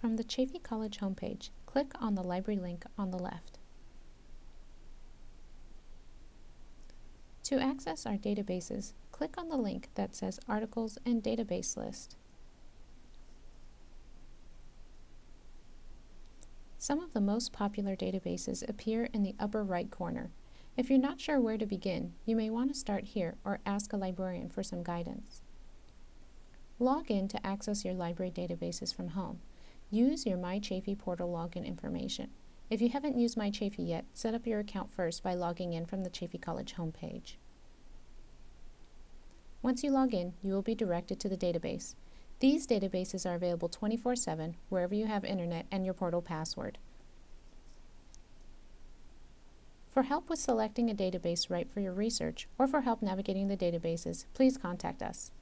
From the Chaffey College homepage, click on the library link on the left. To access our databases, click on the link that says Articles and Database List. Some of the most popular databases appear in the upper right corner. If you're not sure where to begin, you may want to start here or ask a librarian for some guidance. Log in to access your library databases from home. Use your MyChaffey portal login information. If you haven't used MyChaffey yet, set up your account first by logging in from the Chaffey College homepage. Once you log in, you will be directed to the database. These databases are available 24-7 wherever you have internet and your portal password. For help with selecting a database right for your research or for help navigating the databases, please contact us.